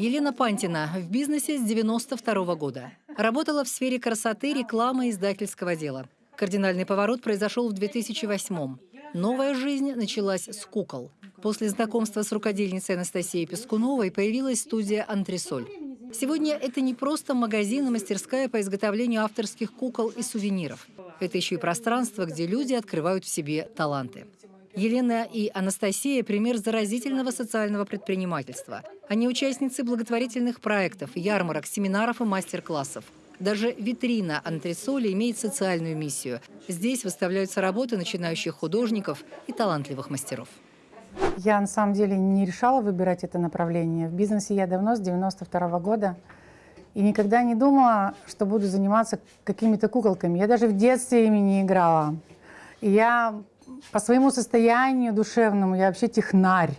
Елена Пантина в бизнесе с 92 года. Работала в сфере красоты, рекламы и издательского дела. Кардинальный поворот произошел в 2008 -м. Новая жизнь началась с кукол. После знакомства с рукодельницей Анастасией Пескуновой появилась студия «Антресоль». Сегодня это не просто магазин и мастерская по изготовлению авторских кукол и сувениров. Это еще и пространство, где люди открывают в себе таланты. Елена и Анастасия – пример заразительного социального предпринимательства. Они участницы благотворительных проектов, ярмарок, семинаров и мастер-классов. Даже витрина антресоли имеет социальную миссию. Здесь выставляются работы начинающих художников и талантливых мастеров. Я на самом деле не решала выбирать это направление. В бизнесе я давно, с 92 -го года. И никогда не думала, что буду заниматься какими-то куколками. Я даже в детстве ими не играла. И я по своему состоянию душевному, я вообще технарь.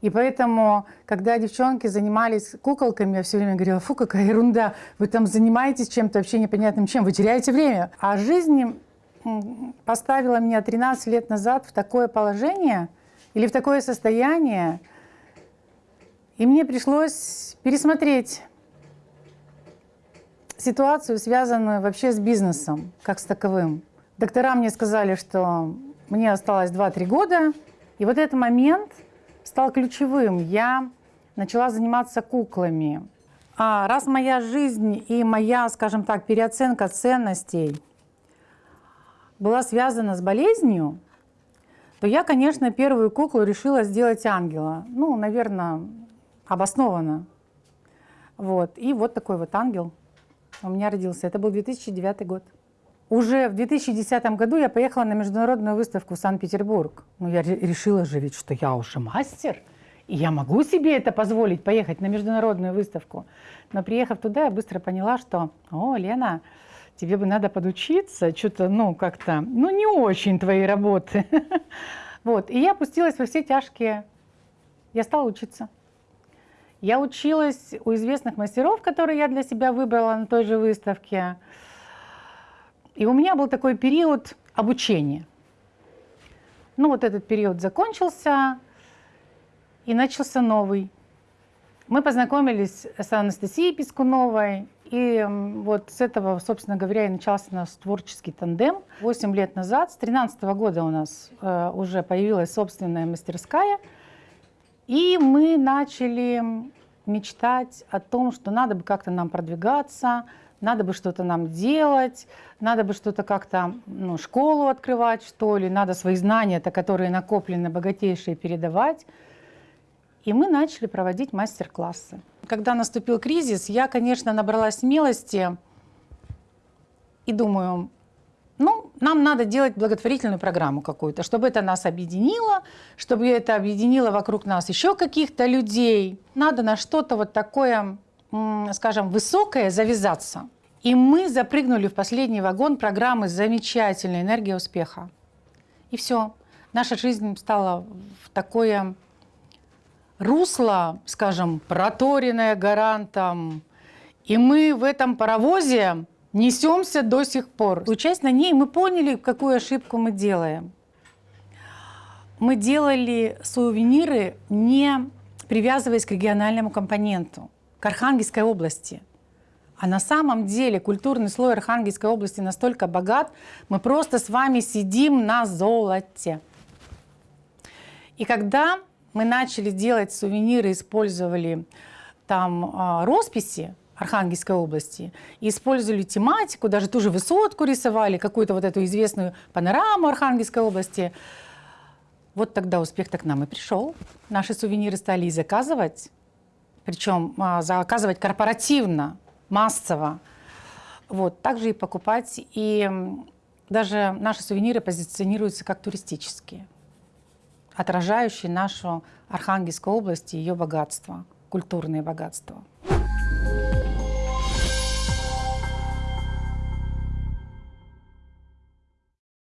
И поэтому, когда девчонки занимались куколками, я все время говорила, фу, какая ерунда, вы там занимаетесь чем-то вообще непонятным чем, вы теряете время. А жизнь поставила меня 13 лет назад в такое положение или в такое состояние, и мне пришлось пересмотреть ситуацию, связанную вообще с бизнесом, как с таковым. Доктора мне сказали, что мне осталось 2-3 года, и вот этот момент стал ключевым. Я начала заниматься куклами. А раз моя жизнь и моя, скажем так, переоценка ценностей была связана с болезнью, то я, конечно, первую куклу решила сделать ангела. Ну, наверное, обоснованно. Вот. И вот такой вот ангел у меня родился. Это был 2009 год. Уже в 2010 году я поехала на международную выставку в Санкт-Петербург. Ну, я решила же ведь, что я уже мастер, и я могу себе это позволить, поехать на международную выставку. Но приехав туда, я быстро поняла, что, о, Лена, тебе бы надо подучиться, что-то, ну, как-то, ну, не очень твои работы. Вот, и я опустилась во все тяжкие. Я стала учиться. Я училась у известных мастеров, которые я для себя выбрала на той же выставке. И у меня был такой период обучения. Ну вот этот период закончился, и начался новый. Мы познакомились с Анастасией Пискуновой, и вот с этого, собственно говоря, и начался наш творческий тандем. Восемь лет назад, с 13 года у нас э, уже появилась собственная мастерская, и мы начали мечтать о том, что надо бы как-то нам продвигаться, надо бы что-то нам делать, надо бы что-то как-то, ну, школу открывать, что ли, надо свои знания-то, которые накоплены, богатейшие, передавать. И мы начали проводить мастер-классы. Когда наступил кризис, я, конечно, набрала смелости и думаю, ну, нам надо делать благотворительную программу какую-то, чтобы это нас объединило, чтобы это объединило вокруг нас еще каких-то людей. Надо на что-то вот такое скажем, высокое завязаться. И мы запрыгнули в последний вагон программы «Замечательная энергия успеха». И все. Наша жизнь стала в такое русло, скажем, проторенное гарантом. И мы в этом паровозе несемся до сих пор. Учась на ней, мы поняли, какую ошибку мы делаем. Мы делали сувениры, не привязываясь к региональному компоненту к Архангельской области. А на самом деле культурный слой Архангельской области настолько богат, мы просто с вами сидим на золоте. И когда мы начали делать сувениры, использовали там э, росписи Архангельской области, использовали тематику, даже ту же высотку рисовали, какую-то вот эту известную панораму Архангельской области, вот тогда успех-то нам и пришел. Наши сувениры стали и заказывать причем а, заказывать корпоративно, массово. Вот, также и покупать. И даже наши сувениры позиционируются как туристические, отражающие нашу Архангельскую область и ее богатство, культурные богатства.